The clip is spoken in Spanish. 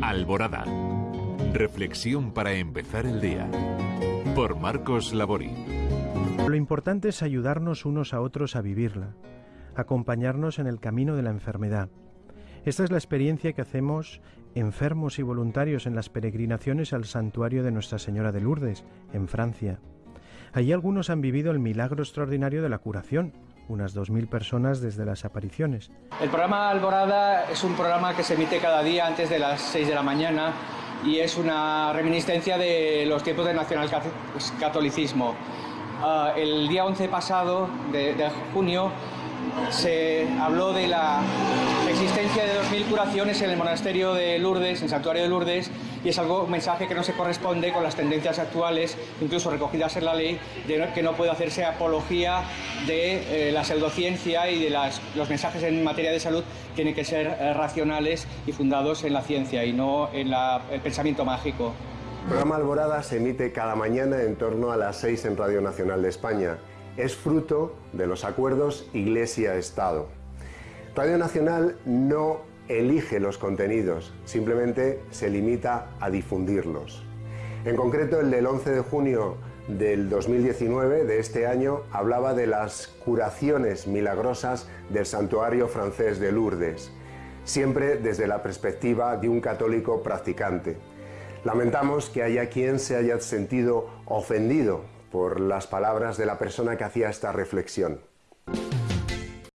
Alborada. Reflexión para empezar el día. Por Marcos Labori. Lo importante es ayudarnos unos a otros a vivirla, acompañarnos en el camino de la enfermedad. Esta es la experiencia que hacemos enfermos y voluntarios en las peregrinaciones al santuario de Nuestra Señora de Lourdes, en Francia. Allí algunos han vivido el milagro extraordinario de la curación, unas 2.000 personas desde las apariciones. El programa Alborada es un programa que se emite cada día antes de las 6 de la mañana y es una reminiscencia de los tiempos del nacionalcatolicismo. Ah, el día 11 pasado de, de junio se habló de la existencia de 2.000 curaciones en el monasterio de Lourdes, en el santuario de Lourdes, y es algo, un mensaje que no se corresponde con las tendencias actuales, incluso recogidas en la ley, de que no puede hacerse apología de eh, la pseudociencia y de los mensajes en materia de salud tienen que ser eh, racionales y fundados en la ciencia y no en el pensamiento mágico. El programa Alborada se emite cada mañana en torno a las 6 en Radio Nacional de España. Es fruto de los acuerdos Iglesia-Estado. Radio Nacional no elige los contenidos, simplemente se limita a difundirlos. En concreto, el del 11 de junio del 2019, de este año, hablaba de las curaciones milagrosas del santuario francés de Lourdes, siempre desde la perspectiva de un católico practicante. Lamentamos que haya quien se haya sentido ofendido por las palabras de la persona que hacía esta reflexión.